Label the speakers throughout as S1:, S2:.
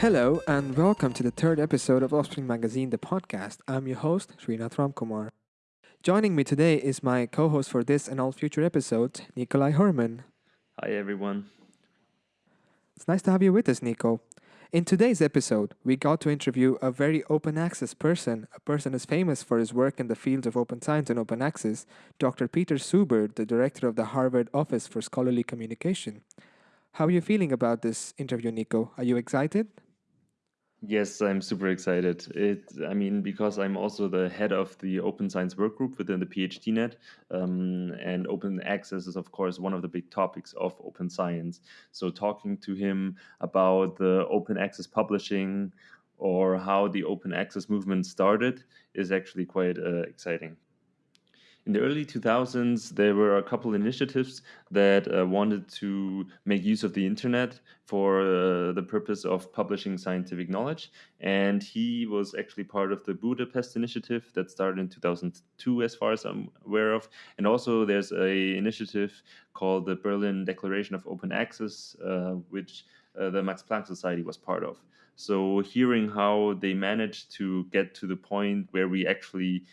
S1: Hello, and welcome to the third episode of Offspring Magazine, the podcast. I'm your host, Srinath Ramkumar. Joining me today is my co host for this and all future episodes, Nikolai Herman.
S2: Hi, everyone.
S1: It's nice to have you with us, Nico. In today's episode, we got to interview a very open access person, a person as famous for his work in the fields of open science and open access, Dr. Peter Suber, the director of the Harvard Office for Scholarly Communication. How are you feeling about this interview, Nico? Are you excited?
S2: Yes, I'm super excited. It, I mean, because I'm also the head of the Open Science Workgroup within the PhDNet, um, and open access is, of course, one of the big topics of open science. So, talking to him about the open access publishing or how the open access movement started is actually quite uh, exciting in the early 2000s, there were a couple initiatives that uh, wanted to make use of the internet for uh, the purpose of publishing scientific knowledge. And he was actually part of the Budapest initiative that started in 2002, as far as I'm aware of. And also, there's a initiative called the Berlin Declaration of Open Access, uh, which uh, the Max Planck Society was part of. So, hearing how they managed to get to the point where we actually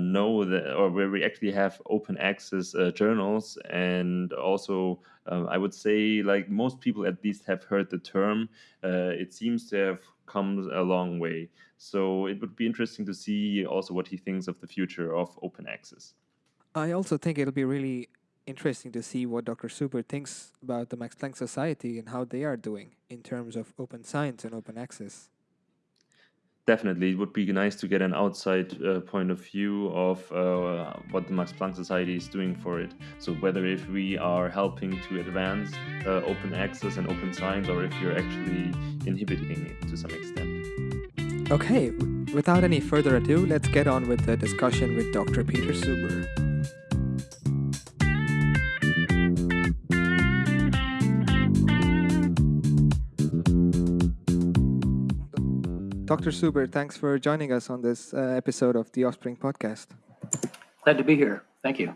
S2: know that, or where we actually have open access uh, journals, and also uh, I would say like most people at least have heard the term. Uh, it seems to have come a long way. So it would be interesting to see also what he thinks of the future of open access.
S1: I also think it'll be really interesting to see what Dr. Suber thinks about the Max Planck Society and how they are doing in terms of open science and open access
S2: definitely it would be nice to get an outside uh, point of view of uh, what the max planck society is doing for it. So whether if we are helping to advance uh, open access and open science or if you're actually inhibiting it to some extent.
S1: Okay without any further ado let's get on with the discussion with dr peter suber Dr. Suber, thanks for joining us on this uh, episode of the Offspring podcast.
S3: Glad to be here. Thank you.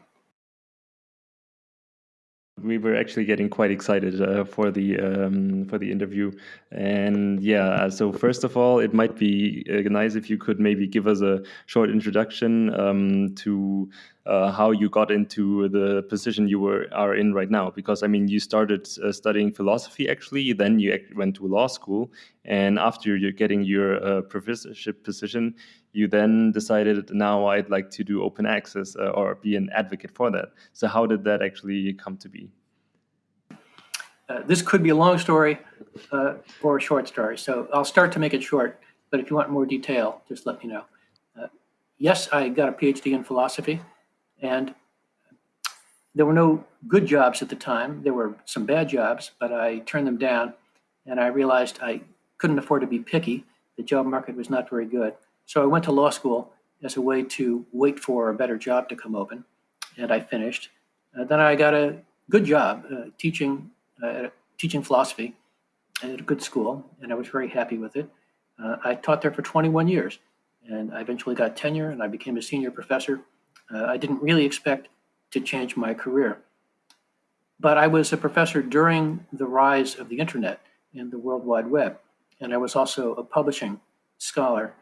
S2: We were actually getting quite excited uh, for the um, for the interview, and yeah. So first of all, it might be uh, nice if you could maybe give us a short introduction um, to uh, how you got into the position you were are in right now. Because I mean, you started uh, studying philosophy actually, then you went to law school, and after you're getting your uh, professorship position, you then decided now I'd like to do open access uh, or be an advocate for that. So how did that actually come to be?
S3: Uh, this could be a long story uh, or a short story, so I'll start to make it short. But if you want more detail, just let me know. yes, I got a PhD in philosophy. And there were no good jobs at the time. There were some bad jobs, but I turned them down. And I realized I couldn't afford to be picky. The job market was not very good. So I went to law school as a way to wait for a better job to come open. And I finished. Uh, then I got a good job uh, teaching, uh, teaching philosophy at a good school, and I was very happy with it. Uh, I taught there for 21 years, and I eventually got tenure, and I became a senior professor uh, I didn't really expect to change my career. But I was a professor during the rise of the internet and the World Wide Web. And I was also a publishing scholar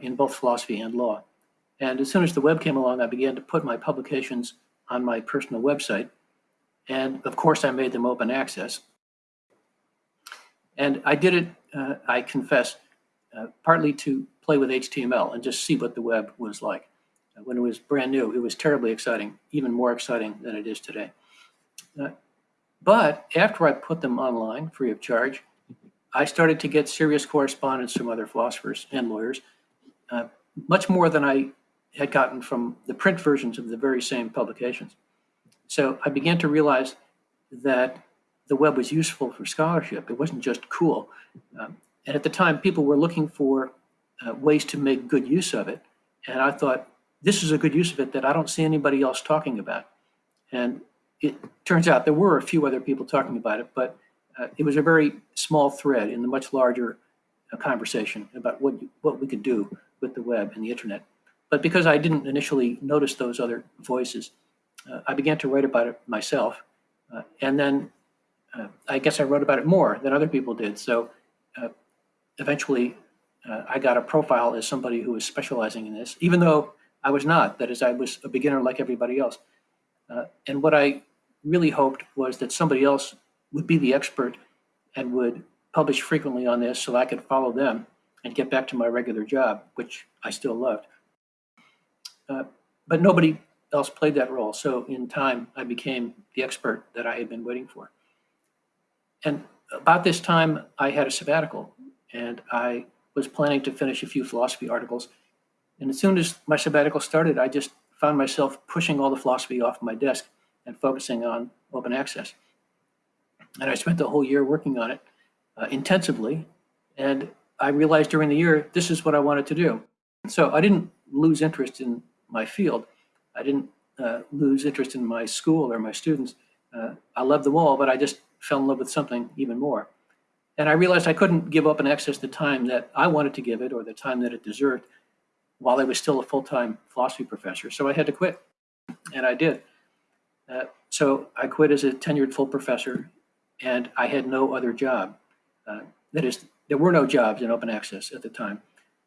S3: in both philosophy and law. And as soon as the web came along, I began to put my publications on my personal website. And of course, I made them open access. And I did it, uh, I confess, uh, partly to play with HTML and just see what the web was like when it was brand new, it was terribly exciting, even more exciting than it is today. Uh, but after I put them online free of charge, I started to get serious correspondence from other philosophers and lawyers, uh, much more than I had gotten from the print versions of the very same publications. So I began to realize that the web was useful for scholarship. It wasn't just cool. Um, and at the time, people were looking for uh, ways to make good use of it. And I thought, this is a good use of it that I don't see anybody else talking about. And it turns out there were a few other people talking about it, but uh, it was a very small thread in the much larger uh, conversation about what, what we could do with the web and the internet. But because I didn't initially notice those other voices, uh, I began to write about it myself. Uh, and then uh, I guess I wrote about it more than other people did. So uh, eventually uh, I got a profile as somebody who was specializing in this, even though I was not. That is, I was a beginner like everybody else. Uh, and what I really hoped was that somebody else would be the expert and would publish frequently on this so I could follow them and get back to my regular job, which I still loved. Uh, but nobody else played that role. So in time, I became the expert that I had been waiting for. And about this time, I had a sabbatical and I was planning to finish a few philosophy articles. And as soon as my sabbatical started, I just found myself pushing all the philosophy off my desk and focusing on open access. And I spent the whole year working on it uh, intensively. And I realized during the year, this is what I wanted to do. So I didn't lose interest in my field. I didn't uh, lose interest in my school or my students. Uh, I loved them all, but I just fell in love with something even more. And I realized I couldn't give open access the time that I wanted to give it or the time that it deserved while I was still a full-time philosophy professor. So I had to quit, and I did. Uh, so I quit as a tenured full professor, and I had no other job. Uh, that is, there were no jobs in open access at the time.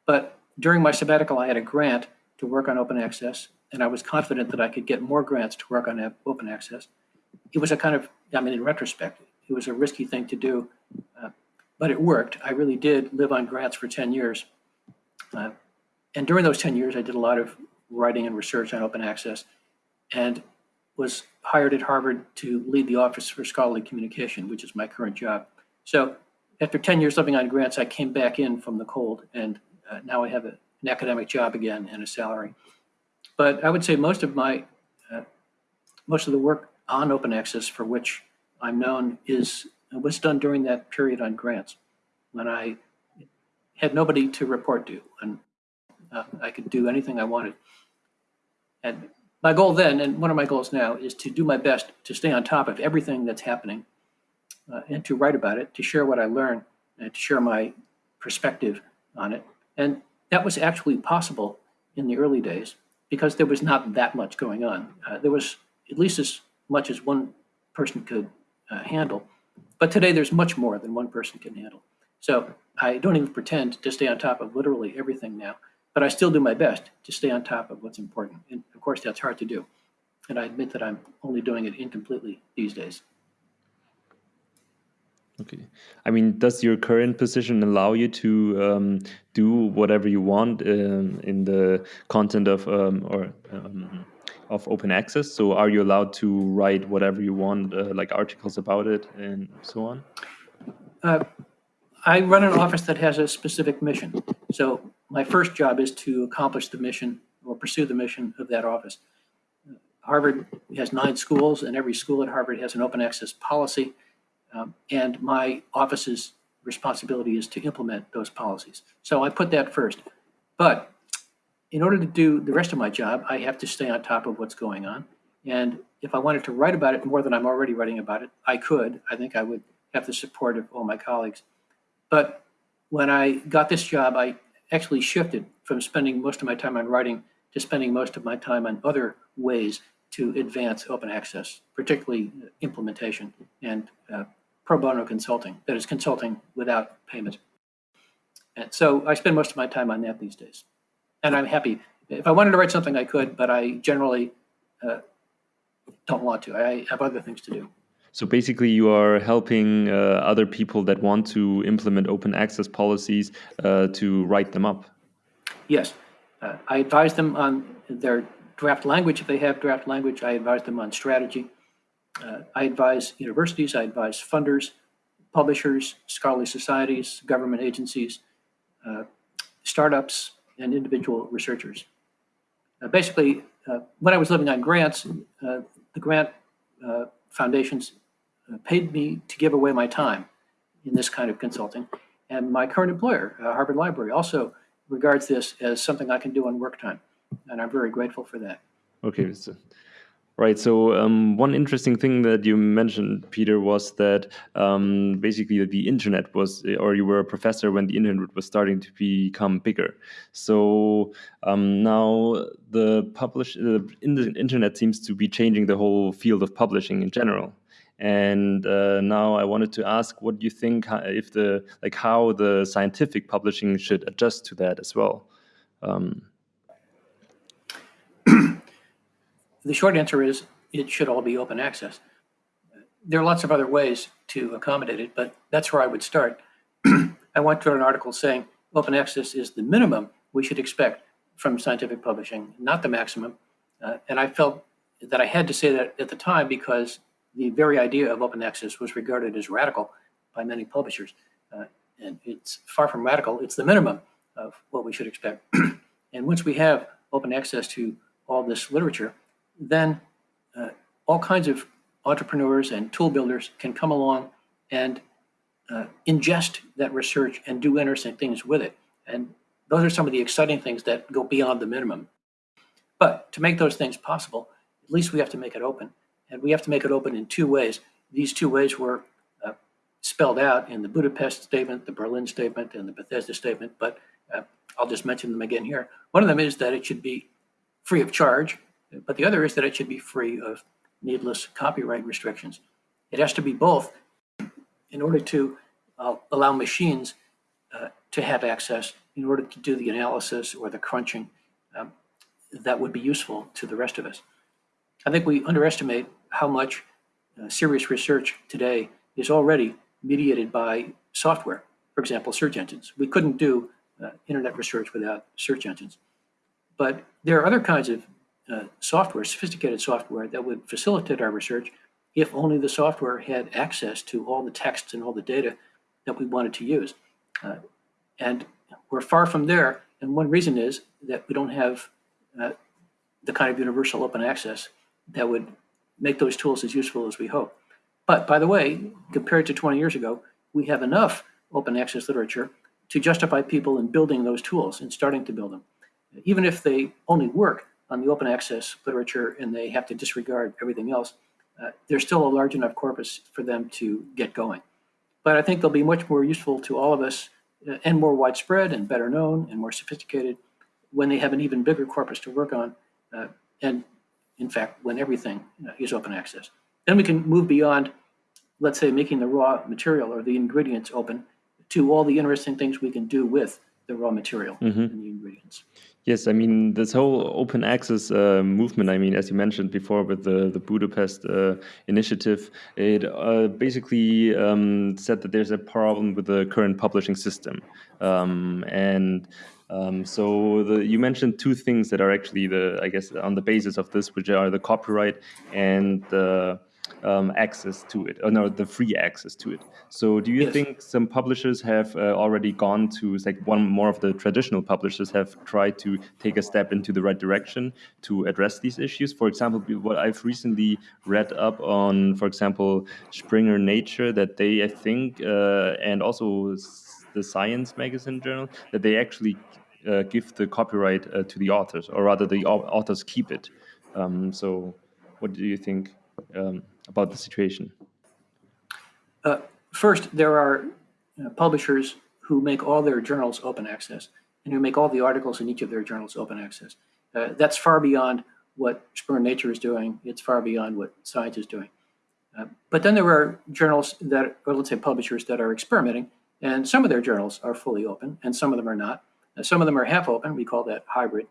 S3: But during my sabbatical, I had a grant to work on open access, and I was confident that I could get more grants to work on open access. It was a kind of, I mean, in retrospect, it was a risky thing to do, uh, but it worked. I really did live on grants for 10 years. Uh, and during those 10 years, I did a lot of writing and research on open access and was hired at Harvard to lead the Office for Scholarly Communication, which is my current job. So after 10 years living on grants, I came back in from the cold and uh, now I have a, an academic job again and a salary. But I would say most of my, uh, most of the work on open access for which I'm known is was done during that period on grants when I had nobody to report to and uh, I could do anything I wanted. And my goal then, and one of my goals now, is to do my best to stay on top of everything that's happening uh, and to write about it, to share what I learn, and to share my perspective on it. And that was actually possible in the early days because there was not that much going on. Uh, there was at least as much as one person could uh, handle. But today there's much more than one person can handle. So I don't even pretend to stay on top of literally everything now, but I still do my best to stay on top of what's important. And of course, that's hard to do. And I admit that I'm only doing it incompletely these days.
S2: Okay. I mean, does your current position allow you to um, do whatever you want um, in the content of um, or um, of open access? So, are you allowed to write whatever you want, uh, like articles about it and so on?
S3: Uh, I run an office that has a specific mission. So, my first job is to accomplish the mission or pursue the mission of that office. Harvard has nine schools, and every school at Harvard has an open access policy um, and my office's responsibility is to implement those policies. So I put that first. But in order to do the rest of my job, I have to stay on top of what's going on. And if I wanted to write about it more than I'm already writing about it, I could. I think I would have the support of all my colleagues. But when I got this job, I actually shifted from spending most of my time on writing to spending most of my time on other ways to advance open access, particularly implementation and uh, pro bono consulting, that is consulting without payment. And so I spend most of my time on that these days. And I'm happy. If I wanted to write something, I could, but I generally uh, don't want to. I have other things to do.
S2: So basically, you are helping uh, other people that want to implement open access policies uh, to write them up.
S3: Yes. Uh, I advise them on their draft language. If they have draft language, I advise them on strategy. Uh, I advise universities, I advise funders, publishers, scholarly societies, government agencies, uh, startups, and individual researchers. Uh, basically, uh, when I was living on grants, uh, the grant uh, foundations paid me to give away my time in this kind of consulting. And my current employer, Harvard Library, also regards this as something I can do on work time. And I'm very grateful for that.
S2: Okay, so Right. So um, one interesting thing that you mentioned, Peter, was that um, basically the internet was, or you were a professor when the internet was starting to become bigger. So um, now the publish, in the internet seems to be changing the whole field of publishing in general. And uh, now I wanted to ask, what do you think if the like how the scientific publishing should adjust to that as well? Um,
S3: the short answer is it should all be open access. There are lots of other ways to accommodate it, but that's where I would start. I went to an article saying open access is the minimum we should expect from scientific publishing, not the maximum. Uh, and I felt that I had to say that at the time because the very idea of open access was regarded as radical by many publishers. Uh, and it's far from radical, it's the minimum of what we should expect. and once we have open access to all this literature, then uh, all kinds of entrepreneurs and tool builders can come along and uh, ingest that research and do interesting things with it. And those are some of the exciting things that go beyond the minimum. But to make those things possible, at least we have to make it open. And we have to make it open in two ways. These two ways were uh, spelled out in the Budapest statement, the Berlin statement, and the Bethesda statement, but uh, I'll just mention them again here. One of them is that it should be free of charge, but the other is that it should be free of needless copyright restrictions. It has to be both in order to uh, allow machines uh, to have access in order to do the analysis or the crunching um, that would be useful to the rest of us. I think we underestimate how much uh, serious research today is already mediated by software. For example, search engines. We couldn't do uh, internet research without search engines. But there are other kinds of uh, software, sophisticated software, that would facilitate our research if only the software had access to all the texts and all the data that we wanted to use. Uh, and we're far from there. And one reason is that we don't have uh, the kind of universal open access that would make those tools as useful as we hope. But by the way, compared to 20 years ago, we have enough open access literature to justify people in building those tools and starting to build them. Even if they only work on the open access literature and they have to disregard everything else, uh, there's still a large enough corpus for them to get going. But I think they'll be much more useful to all of us uh, and more widespread and better known and more sophisticated when they have an even bigger corpus to work on. Uh, and in fact, when everything uh, is open access. Then we can move beyond, let's say, making the raw material or the ingredients open to all the interesting things we can do with the raw material mm -hmm. and the ingredients.
S2: Yes, I mean this whole open access uh, movement. I mean, as you mentioned before, with the the Budapest uh, initiative, it uh, basically um, said that there's a problem with the current publishing system, um, and um, so the, you mentioned two things that are actually the I guess on the basis of this, which are the copyright and the um, access to it, or no, the free access to it. So, do you yes. think some publishers have uh, already gone to, like, one more of the traditional publishers have tried to take a step into the right direction to address these issues? For example, what I've recently read up on, for example, Springer Nature, that they, I think, uh, and also the Science Magazine Journal, that they actually uh, give the copyright uh, to the authors, or rather, the authors keep it. Um, so, what do you think? Um, about the situation?
S3: Uh, first, there are uh, publishers who make all their journals open access and who make all the articles in each of their journals open access. Uh, that's far beyond what Springer Nature is doing. It's far beyond what Science is doing. Uh, but then there are journals that, or let's say publishers that are experimenting, and some of their journals are fully open, and some of them are not. Uh, some of them are half open. We call that hybrid.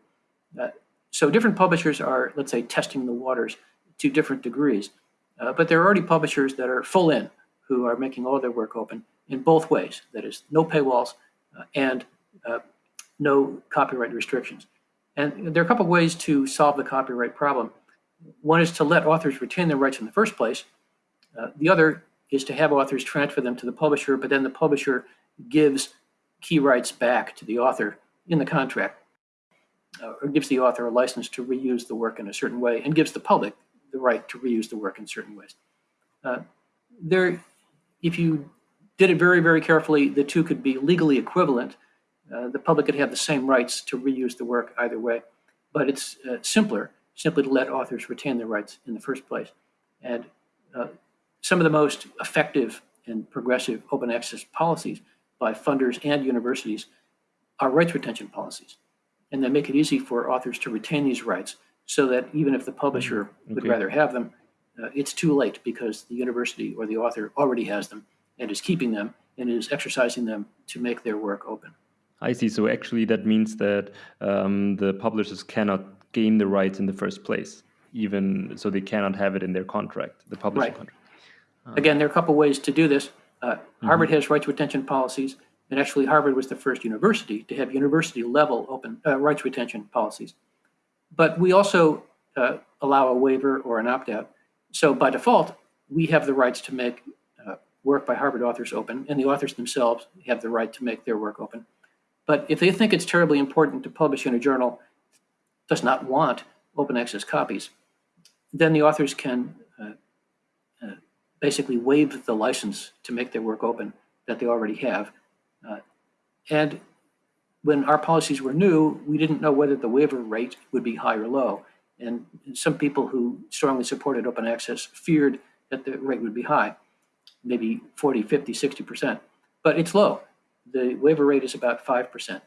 S3: Uh, so different publishers are, let's say, testing the waters to different degrees. Uh, but there are already publishers that are full in who are making all their work open in both ways. That is, no paywalls uh, and uh, no copyright restrictions. And there are a couple of ways to solve the copyright problem. One is to let authors retain their rights in the first place. Uh, the other is to have authors transfer them to the publisher, but then the publisher gives key rights back to the author in the contract, uh, or gives the author a license to reuse the work in a certain way, and gives the public the right to reuse the work in certain ways. Uh, there, if you did it very, very carefully, the two could be legally equivalent. Uh, the public could have the same rights to reuse the work either way, but it's uh, simpler simply to let authors retain their rights in the first place. And uh, some of the most effective and progressive open access policies by funders and universities are rights retention policies. And they make it easy for authors to retain these rights so that even if the publisher mm, okay. would rather have them, uh, it's too late because the university or the author already has them and is keeping them and is exercising them to make their work open.
S2: I see. So actually, that means that um, the publishers cannot gain the rights in the first place, even so they cannot have it in their contract, the publishing
S3: Right.
S2: contract.
S3: Again, there are a couple ways to do this. Uh, Harvard has rights retention policies, and actually Harvard was the first university to have university level open uh, rights retention policies. But we also uh, allow a waiver or an opt out. So by default, we have the rights to make uh, work by Harvard authors open, and the authors themselves have the right to make their work open. But if they think it's terribly important to publish in a journal does not want open access copies, then the authors can uh, uh, basically waive the license to make their work open that they already have. Uh, and when our policies were new, we didn't know whether the waiver rate would be high or low. And some people who strongly supported open access feared that the rate would be high, maybe 40, 50, 60%. But it's low. The waiver rate is about 5%.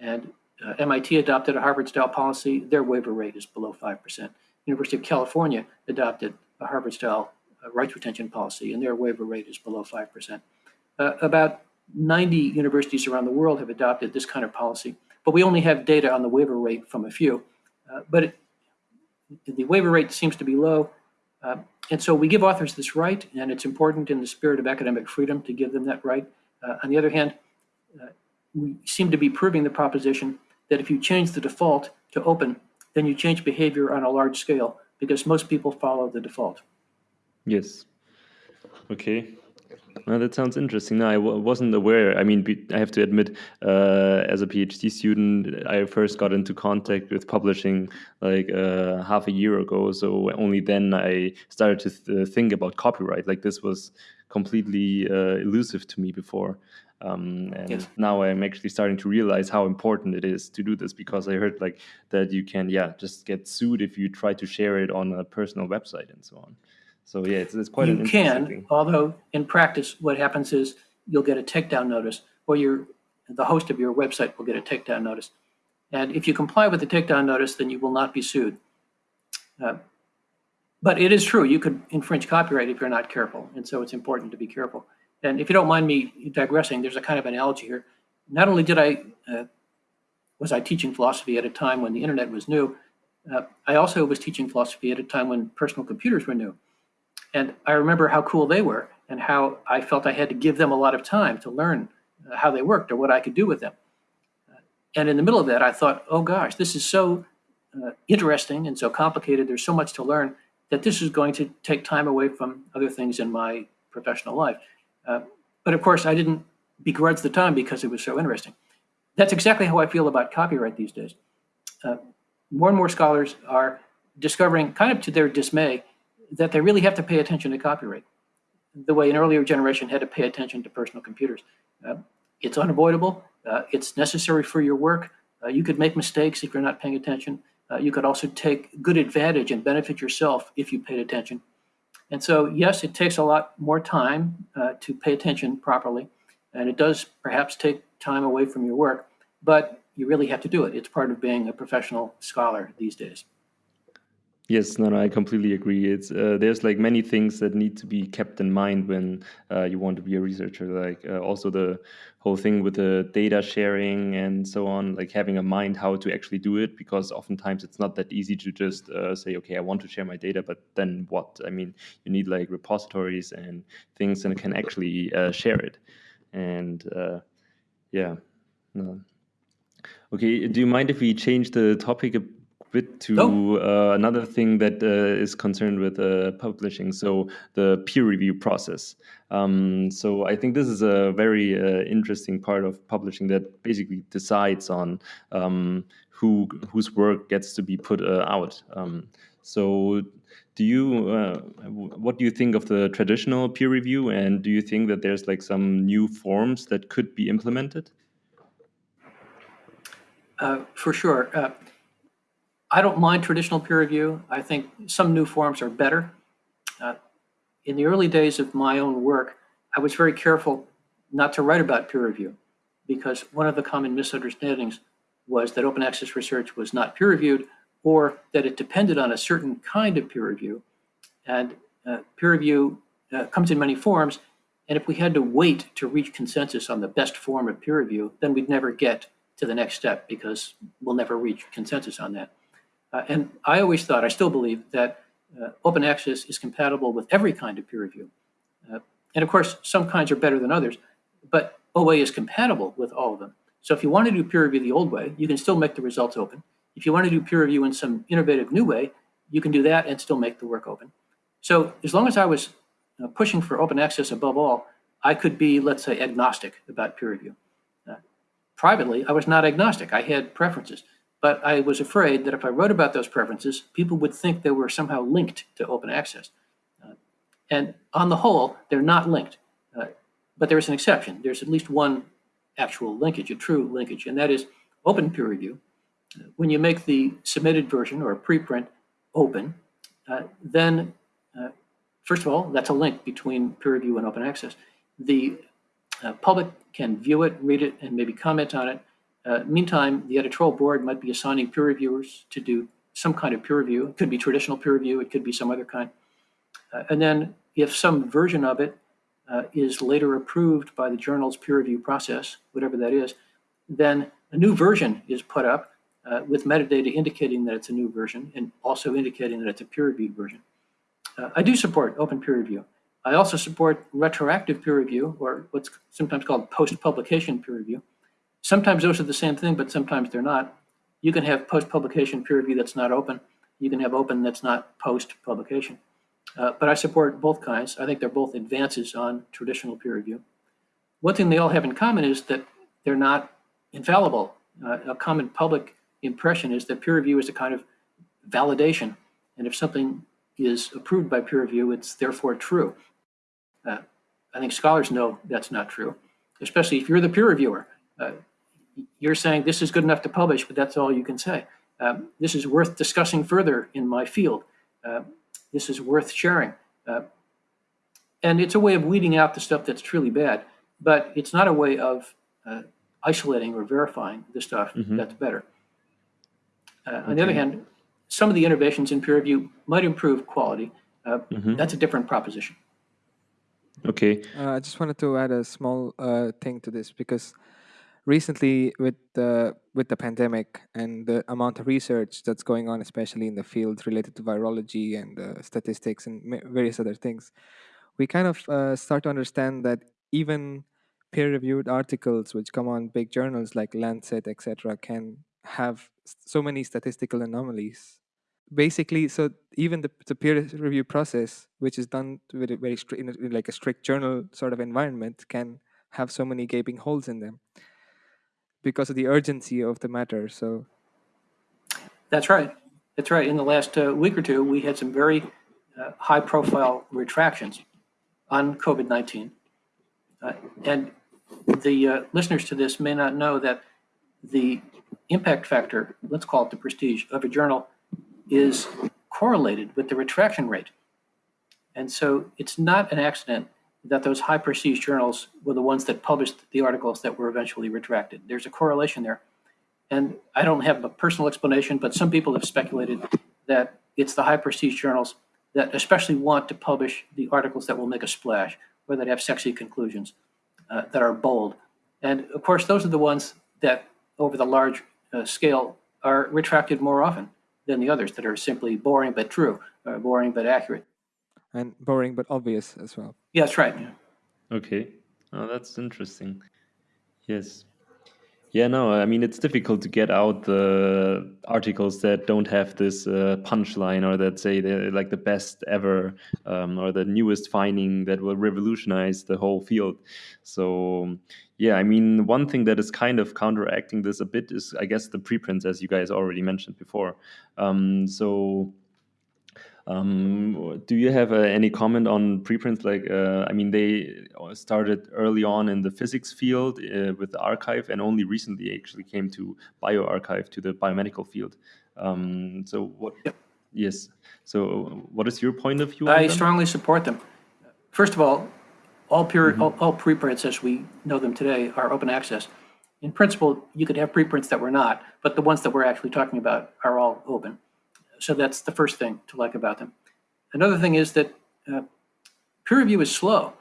S3: And uh, MIT adopted a Harvard style policy. Their waiver rate is below 5%. University of California adopted a Harvard style uh, rights retention policy, and their waiver rate is below 5%. Uh, about 90 universities around the world have adopted this kind of policy, but we only have data on the waiver rate from a few. Uh, but it, the waiver rate seems to be low. Uh, and so we give authors this right, and it's important in the spirit of academic freedom to give them that right. Uh, on the other hand, uh, we seem to be proving the proposition that if you change the default to open, then you change behavior on a large scale because most people follow the default.
S2: Yes. Okay. Well, that sounds interesting. No, I w- wasn't aware. I mean, be- I have to admit, uh, as a PhD student, I first got into contact with publishing like uh, half a year ago. So only then I started to th- think about copyright. Like this was completely uh, elusive to me before. Um, and
S3: Yes.
S2: now I'm actually starting to realize how important it is to do this because I heard like that you can, yeah, just get sued if you try to share it on a personal website and so on. So yeah, it's, it's quite an
S3: you
S2: interesting
S3: can,
S2: thing.
S3: although in practice, what happens is you'll get a takedown notice, or your the host of your website will get a takedown notice. And if you comply with the takedown notice, then you will not be sued. Uh, but it is true, you could infringe copyright if you're not careful, and so it's important to be careful. And if you don't mind me digressing, there's a kind of analogy here. Not only did I uh, was I teaching philosophy at a time when the internet was new, uh, I also was teaching philosophy at a time when personal computers were new. And I remember how cool they were and how I felt I had to give them a lot of time to learn uh, how they worked or what I could do with them. And in the middle of that, I thought, oh gosh, this is so uh, interesting and so complicated. There's so much to learn that this is going to take time away from other things in my professional life. Uh, but of course, I didn't begrudge the time because it was so interesting. That's exactly how I feel about copyright these days. Uh, more and more scholars are discovering, kind of to their dismay, that they really have to pay attention to copyright the way an earlier generation had to pay attention to personal computers. Uh, it's unavoidable. Uh, it's necessary for your work. Uh, you could make mistakes if you're not paying attention. Uh, you could also take good advantage and benefit yourself if you paid attention. And so, yes, it takes a lot more time uh, to pay attention properly, and it does perhaps take time away from your work, but you really have to do it. It's part of being a professional scholar these days.
S2: Yes, no, no, I completely agree. It's uh, there's like many things that need to be kept in mind when uh, you want to be a researcher. Like uh, also the whole thing with the data sharing and so on. Like having a mind how to actually do it, because oftentimes it's not that easy to just uh, say, okay, I want to share my data, but then what? I mean, you need like repositories and things that can actually uh, share it. And uh, yeah, no. Okay, do you mind if we change the topic a bit to
S3: No.
S2: uh, another thing that uh, is concerned with uh, publishing, so the peer review process. Um, so I think this is a very uh, interesting part of publishing that basically decides on um, who whose work gets to be put uh, out. Um, so do you uh, what do you think of the traditional peer review, and do you think that there's like some new forms that could be implemented?
S3: Uh, for sure. Uh, I don't mind traditional peer review. I think some new forms are better. Uh, in the early days of my own work, I was very careful not to write about peer review because one of the common misunderstandings was that open access research was not peer reviewed or that it depended on a certain kind of peer review. And uh, peer review uh, comes in many forms, and if we had to wait to reach consensus on the best form of peer review, then we'd never get to the next step because we'll never reach consensus on that. Uh, and I always thought, I still believe that uh, open access is compatible with every kind of peer review. Uh, and of course, some kinds are better than others, but OA is compatible with all of them. So if you want to do peer review the old way, you can still make the results open. If you want to do peer review in some innovative new way, you can do that and still make the work open. So as long as I was uh, pushing for open access above all, I could be, let's say, agnostic about peer review. Uh, privately, I was not agnostic. I had preferences, but I was afraid that if I wrote about those preferences, people would think they were somehow linked to open access. Uh, and on the whole, they're not linked. Uh, but there is an exception. There's at least one actual linkage, a true linkage, and that is open peer review. When you make the submitted version or preprint open, uh, then uh, first of all, that's a link between peer review and open access. The uh, public can view it, read it, and maybe comment on it. Uh, meantime, the editorial board might be assigning peer reviewers to do some kind of peer review. It could be traditional peer review, it could be some other kind. Uh, and then if some version of it uh, is later approved by the journal's peer review process, whatever that is, then a new version is put up uh, with metadata indicating that it's a new version and also indicating that it's a peer-reviewed version. Uh, I do support open peer review. I also support retroactive peer review, or what's sometimes called post-publication peer review. Sometimes those are the same thing, but sometimes they're not. You can have post-publication peer review that's not open. You can have open that's not post-publication. Uh, but I support both kinds. I think they're both advances on traditional peer review. One thing they all have in common is that they're not infallible. Uh, a common public impression is that peer review is a kind of validation. And if something is approved by peer review, it's therefore true. Uh, I think scholars know that's not true, especially if you're the peer reviewer. Uh, you're saying this is good enough to publish, but that's all you can say. Um, this is worth discussing further in my field. Uh, this is worth sharing. Uh, and it's a way of weeding out the stuff that's truly bad, but it's not a way of uh, isolating or verifying the stuff mm -hmm. that's better. Uh, on the other hand, some of the innovations in peer review might improve quality. Uh, mm -hmm. That's a different proposition.
S2: Okay.
S1: Uh, I just wanted to add a small uh, thing to this because recently, with the with the pandemic and the amount of research that's going on, especially in the field related to virology and uh, statistics and various other things, we kind of uh, start to understand that even peer-reviewed articles, which come on big journals like Lancet, etc., can have so many statistical anomalies. Basically, so even the, the peer review process, which is done with a very in, a, in like a strict journal sort of environment, can have so many gaping holes in them because of the urgency of the matter. So
S3: that's right. That's right. In the last uh, week or two, we had some very uh, high-profile retractions on COVID-19, uh, and the uh, listeners to this may not know that the impact factor, let's call it the prestige of a journal, is correlated with the retraction rate. And so it's not an accident that those high prestige journals were the ones that published the articles that were eventually retracted. There's a correlation there. And I don't have a personal explanation, but some people have speculated that it's the high prestige journals that especially want to publish the articles that will make a splash, or that have sexy conclusions, uh, that are bold. And of course, those are the ones that over the large uh, scale are retracted more often than the others that are simply boring but true, or boring but accurate.
S1: And boring but obvious as well.
S3: Yeah, that's right. Yeah.
S2: Okay. Oh, that's interesting. Yes. Yeah, no, I mean, it's difficult to get out the articles that don't have this uh, punchline or that say they're like the best ever um, or the newest finding that will revolutionize the whole field. So, yeah, I mean, one thing that is kind of counteracting this a bit is, I guess, the preprints, as you guys already mentioned before. Um, so, um, do you have uh, any comment on preprints? Like, uh, I mean, they started early on in the physics field uh, with the arXiv, and only recently actually came to bioRxiv to the biomedical field. Um, so, what? Yep. Yes. So, what is your point of view?
S3: I strongly support them. First of all, all, peer, mm -hmm. all, all preprints as we know them today are open access. In principle, you could have preprints that were not, but the ones that we're actually talking about are all open. So that's the first thing to like about them. Another thing is that uh, peer review is slow.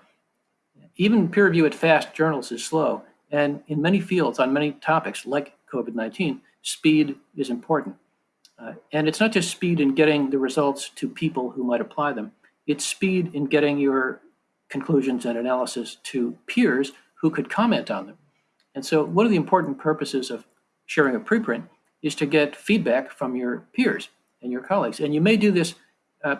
S3: Even peer review at fast journals is slow. And in many fields, on many topics like COVID 19, speed is important. Uh, and it's not just speed in getting the results to people who might apply them, it's speed in getting your conclusions and analysis to peers who could comment on them. And so, one of the important purposes of sharing a preprint is to get feedback from your peers and your colleagues. And you may do this uh,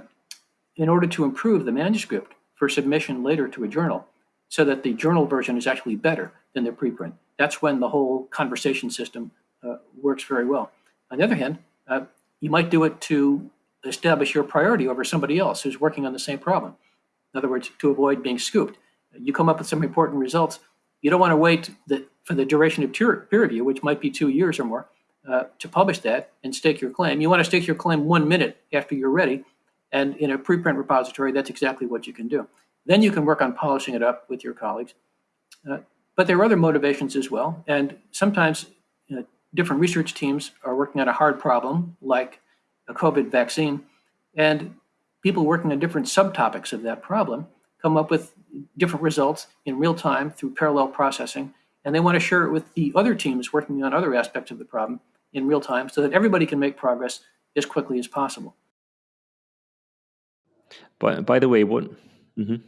S3: in order to improve the manuscript for submission later to a journal so that the journal version is actually better than the preprint. That's when the whole conversation system uh, works very well. On the other hand, uh, you might do it to establish your priority over somebody else who's working on the same problem. In other words, to avoid being scooped. You come up with some important results. You don't want to wait the, for the duration of peer, peer review, which might be two years or more, uh, to publish that and stake your claim. You want to stake your claim one minute after you're ready. And in a preprint repository, that's exactly what you can do. Then you can work on polishing it up with your colleagues. Uh, but there are other motivations as well. And sometimes you know, different research teams are working on a hard problem like a COVID vaccine. And people working on different subtopics of that problem come up with different results in real time through parallel processing. And they want to share it with the other teams working on other aspects of the problem in real time so that everybody can make progress as quickly as possible.
S2: By, by the way, what? Mm -hmm.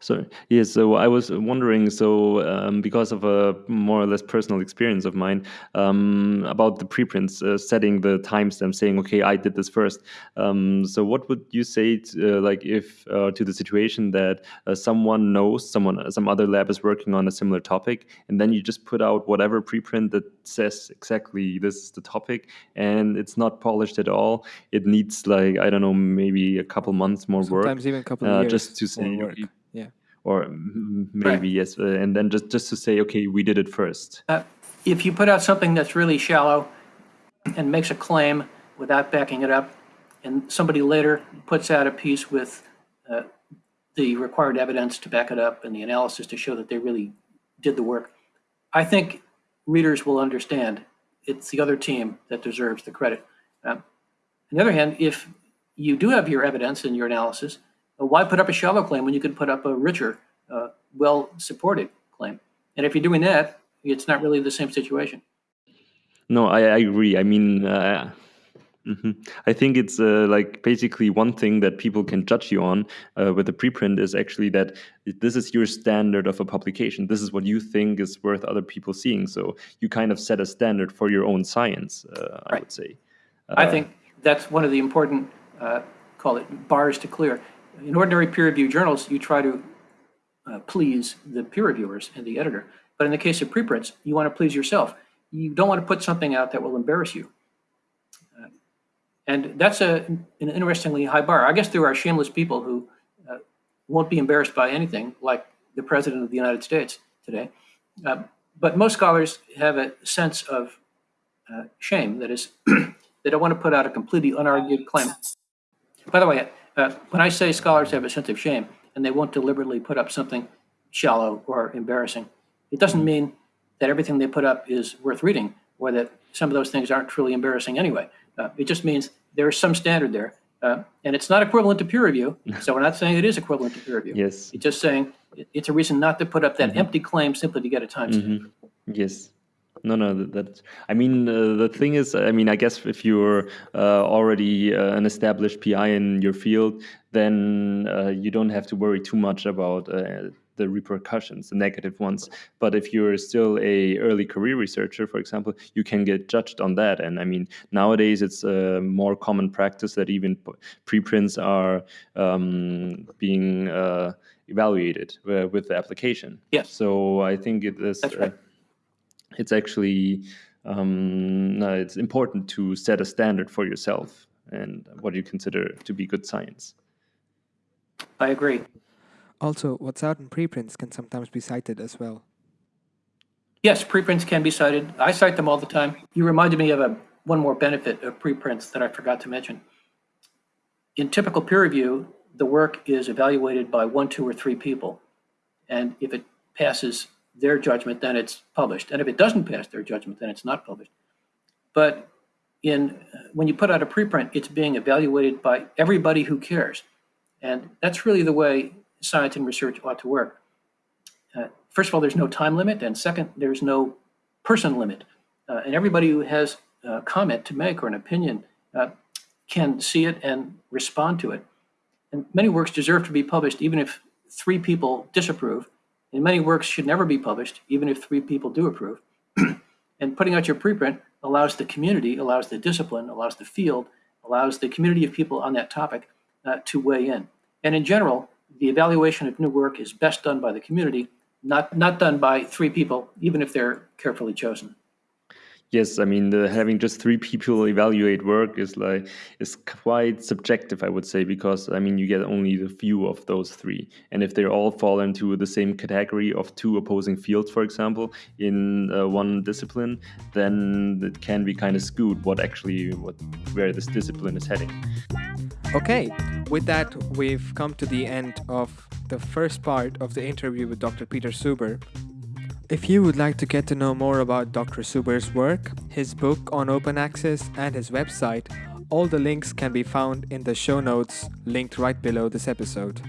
S2: So yes, so I was wondering, so um, because of a more or less personal experience of mine um, about the preprints, uh, setting the timestamp, saying, okay, I did this first. Um, so what would you say, to, uh, like, if uh, to the situation that uh, someone knows someone, some other lab is working on a similar topic, and then you just put out whatever preprint that says exactly this is the topic, and it's not polished at all. It needs like I don't know, maybe a couple months more
S1: Sometimes
S2: work.
S1: Sometimes even a couple of uh, years.
S2: Just to say, okay, or maybe right. yes, uh, and then just just to say, okay, we did it first. Uh,
S3: if you put out something that's really shallow and makes a claim without backing it up, and somebody later puts out a piece with uh, the required evidence to back it up and the analysis to show that they really did the work, I think readers will understand it's the other team that deserves the credit. Um, on the other hand, if you do have your evidence and your analysis, why put up a shallow claim when you could put up a richer, uh, well-supported claim? And if you're doing that, it's not really the same situation.
S2: No, I, I agree. I mean, uh, mm -hmm. I think it's uh, like basically one thing that people can judge you on uh, with a preprint is actually that this is your standard of a publication. This is what you think is worth other people seeing. So you kind of set a standard for your own science, uh, I would say.
S3: I think that's one of the important, uh, call it bars to clear in ordinary peer review journals, you try to uh, please the peer reviewers and the editor. But in the case of preprints, you want to please yourself. You don't want to put something out that will embarrass you. Uh, and that's a, an interestingly high bar. I guess there are shameless people who uh, won't be embarrassed by anything, like the President of the United States today. Uh, but most scholars have a sense of uh, shame. That is, they don't want to put out a completely unargued claim. By the way, uh, when I say scholars have a sense of shame and they won't deliberately put up something shallow or embarrassing, it doesn't mean that everything they put up is worth reading or that some of those things aren't truly embarrassing anyway. Uh, it just means there is some standard there. Uh, and it's not equivalent to peer review. So we're not saying it is equivalent to peer review.
S2: Yes.
S3: It's just saying it's a reason not to put up that mm -hmm. empty claim simply to get a timestamp. Mm
S2: -hmm. Yes. No, no, that, that I mean, uh, the thing is, I mean, I guess if you're uh, already uh, an established PI in your field, then uh, you don't have to worry too much about uh, the repercussions, the negative ones. But if you're still a early career researcher, for example, you can get judged on that. And I mean, nowadays it's a more common practice that even preprints are um, being uh, evaluated with the application.
S3: Yes.
S2: So I think it is.
S3: That's right
S2: it's actually um, no, it's important to set a standard for yourself and what you consider to be good science.
S3: I agree.
S1: Also, what's out in preprints can sometimes be cited as well.
S3: Yes, preprints can be cited. I cite them all the time. You reminded me of a, one more benefit of preprints that I forgot to mention. In typical peer review, the work is evaluated by one, two, or three people. And if it passes their judgment, then it's published. And if it doesn't pass their judgment, then it's not published. But in when you put out a preprint, it's being evaluated by everybody who cares. And that's really the way science and research ought to work. Uh, first of all, there's no time limit, and second, there's no person limit. Uh, and everybody who has a comment to make or an opinion uh, can see it and respond to it. And many works deserve to be published even if three people disapprove, and many works should never be published even if three people do approve. and putting out your preprint allows the community, allows the discipline, allows the field, allows the community of people on that topic uh, to weigh in. And in general, the evaluation of new work is best done by the community, not, not done by three people, even if they're carefully chosen.
S2: Yes, I mean the, having just three people evaluate work is like is quite subjective, I would say, because I mean you get only the few of those three, and if they all fall into the same category of two opposing fields, for example, in uh, one discipline, then it can be kind of skewed what actually what where this discipline is heading.
S1: Okay, with that, we've come to the end of the first part of the interview with Dr. Peter Suber. If you would like to get to know more about Dr. Suber's work, his book on open access, and his website, all the links can be found in the show notes linked right below this episode.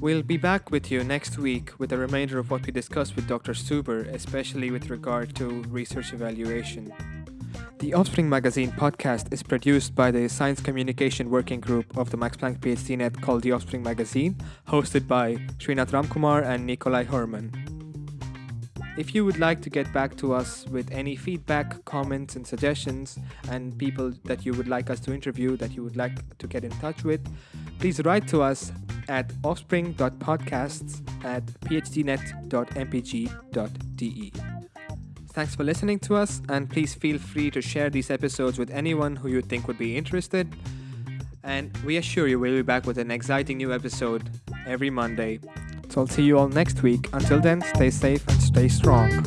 S1: We'll be back with you next week with the remainder of what we discussed with Dr. Suber, especially with regard to research evaluation. The Offspring Magazine podcast is produced by the Science Communication Working Group of the Max Planck PhD Net called The Offspring Magazine, hosted by Srinath Ramkumar and Nikolai Herman. If you would like to get back to us with any feedback, comments, and suggestions, and people that you would like us to interview that you would like to get in touch with, please write to us at offspring.podcasts at phdnet.mpg.de. Thanks for listening to us, and please feel free to share these episodes with anyone who you think would be interested. And we assure you we'll be back with an exciting new episode every Monday. So I'll see you all next week. Until then, stay safe and stay strong.